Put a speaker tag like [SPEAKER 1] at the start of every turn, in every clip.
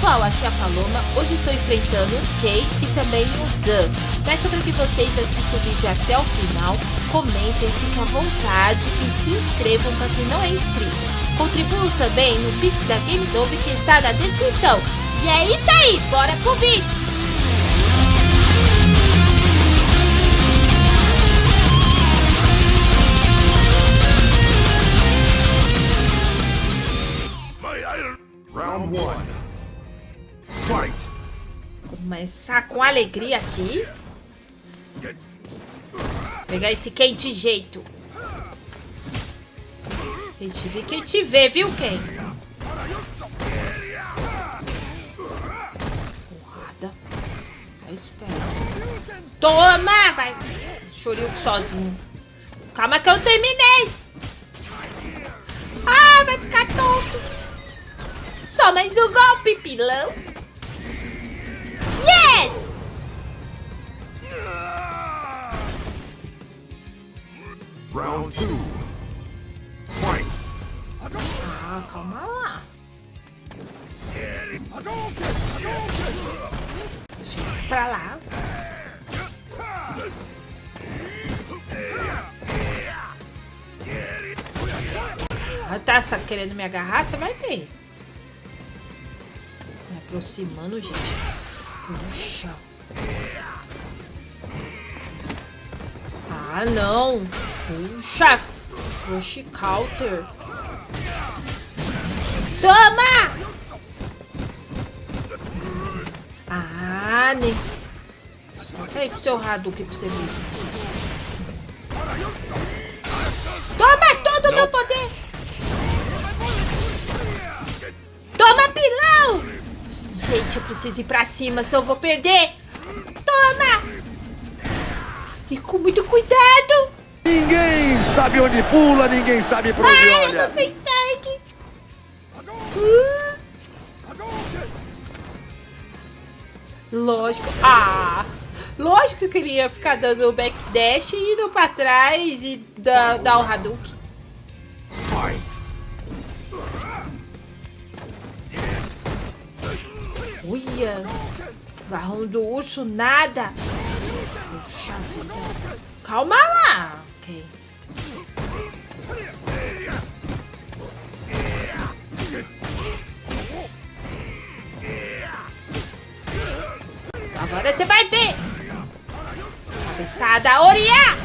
[SPEAKER 1] pessoal, aqui é a Paloma. Hoje estou enfrentando o Kay e também o Dan. Peço para que vocês assistam o vídeo até o final, comentem, fiquem à vontade e se inscrevam para quem não é inscrito. Contribuam também no Pix da Game Dove que está na descrição. E é isso aí, bora pro vídeo!
[SPEAKER 2] Round one.
[SPEAKER 1] Começar com alegria aqui. Pegar esse Ken de jeito. Quem te vê, quem te vê, viu, Ken? Porrada. Vai esperar. Toma! Vai. Chorinho sozinho. Calma que eu terminei. Ah, vai ficar tonto. Só mais um golpe, pilão. Ah, calma lá. Pra lá. Tá querendo me agarrar? Você vai ver. Me aproximando, gente. Puxa. Ah, não. Puxa. Rush counter. Toma! Ah, né? Solta aí pro seu Hadouken pra você ver. Toma todo o meu poder! Toma, pilão! Gente, eu preciso ir pra cima, se eu vou perder. Toma! E com muito cuidado!
[SPEAKER 2] Ninguém sabe onde pula, ninguém sabe pra onde
[SPEAKER 1] Ai, eu
[SPEAKER 2] olha.
[SPEAKER 1] tô sem sangue! Uh. Lógico. Ah! Lógico que eu queria ficar dando o backdash e indo pra trás e dar, dar o Hadouken. Uia! Garrão do urso, nada! Puxa vida! Calma lá! Ok. Agora você vai ver! Cabeçada Oriá!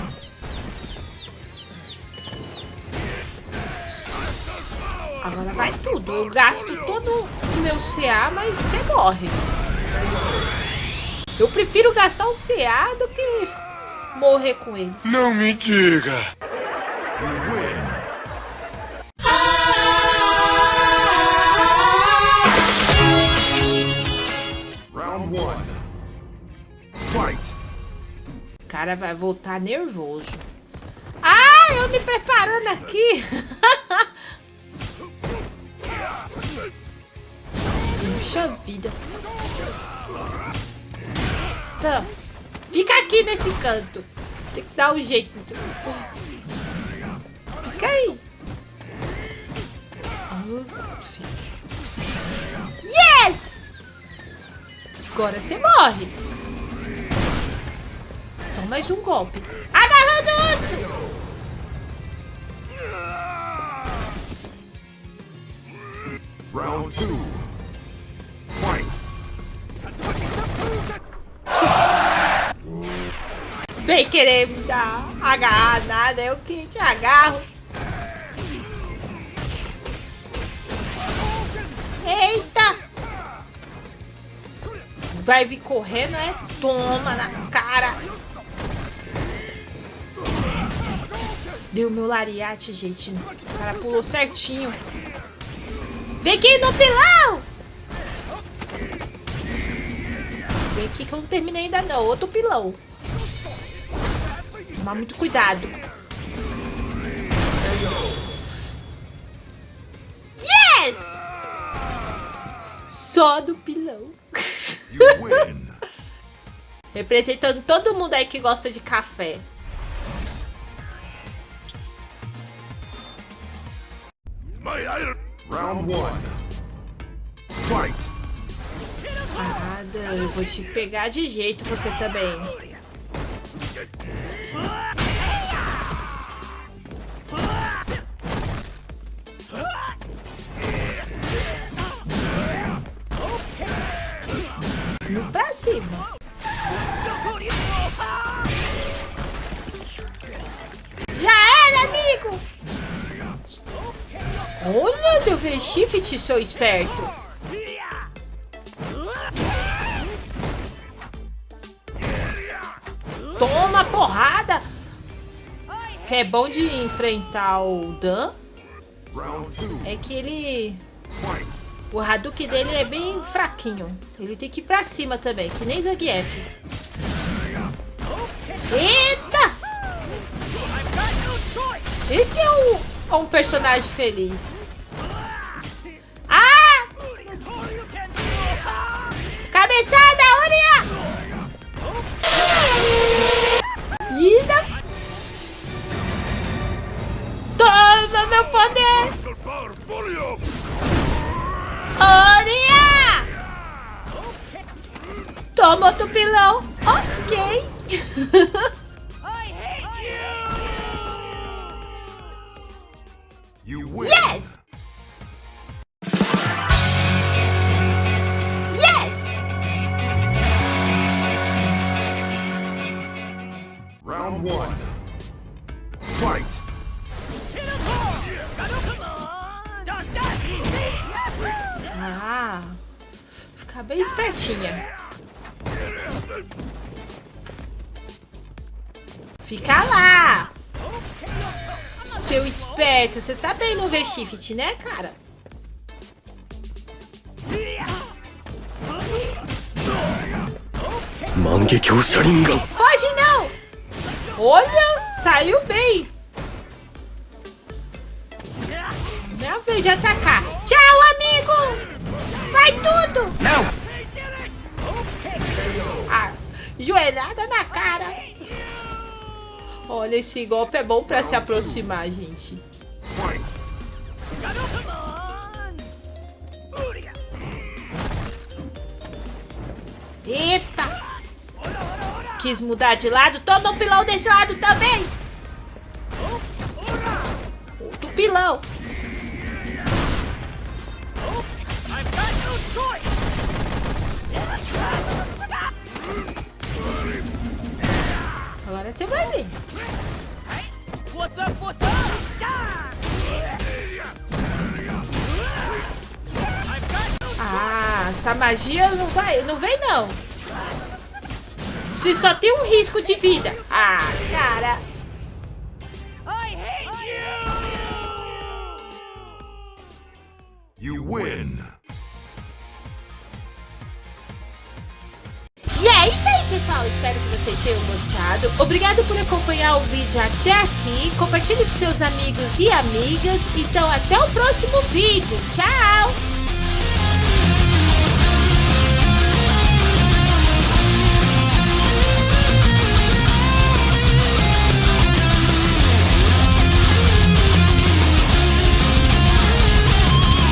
[SPEAKER 1] Agora vai tudo. Eu gasto todo o meu CA, mas você morre. Eu prefiro gastar o CA do que morrer com ele.
[SPEAKER 2] Não me diga. Round one. Fight.
[SPEAKER 1] O cara vai voltar nervoso. Ah, eu me preparando aqui. Puxa vida. Tá. Fica aqui nesse canto. Tem que dar um jeito. Fica aí. Yes! Agora você morre. Só mais um golpe. Agarrando o urso!
[SPEAKER 2] Round 2.
[SPEAKER 1] Vem querer me dar agarrar nada, eu que te agarro. Eita! Vai vir correndo, é? Toma na cara. Deu meu lariate, gente. O cara pulou certinho. Vem aqui no pilão! Vem aqui que eu não terminei ainda não. Outro pilão. Tomar muito cuidado. Yes! Só do pilão. Representando todo mundo aí que gosta de café.
[SPEAKER 2] Round one. Fight.
[SPEAKER 1] Nada, eu vou te pegar de jeito você também. Cima. Já era, amigo! Olha, deu V-Shift, seu esperto. Toma porrada! Que é bom de enfrentar o Dan é que ele... O Hadouken dele é bem fraquinho. Ele tem que ir pra cima também, que nem Zangief. Eita! Esse é um, é um personagem feliz. Toma outro pilão. Ok.
[SPEAKER 2] You win.
[SPEAKER 1] Yes! Yes!
[SPEAKER 2] Round one. Fight.
[SPEAKER 1] Ah, ficar bem espertinha. Fica lá! Seu esperto, você tá bem no V-Shift, né, cara? Foge não! Olha, saiu bem. Vez de atacar. Tchau, amigo! Vai tudo!
[SPEAKER 2] Não.
[SPEAKER 1] Joelhada na cara. Olha, esse golpe é bom pra se aproximar, gente. Eita! Quis mudar de lado? Toma um pilão desse lado também! Você vai ver.
[SPEAKER 3] What's up? What's up?
[SPEAKER 1] Ah, essa magia não vai, não vem não. Se só tem um risco de vida. Ah, cara.
[SPEAKER 3] I hate you!
[SPEAKER 2] You win.
[SPEAKER 1] Pessoal. Espero que vocês tenham gostado. Obrigado por acompanhar o vídeo até aqui. Compartilhe com seus amigos e amigas. Então, até o próximo vídeo. Tchau!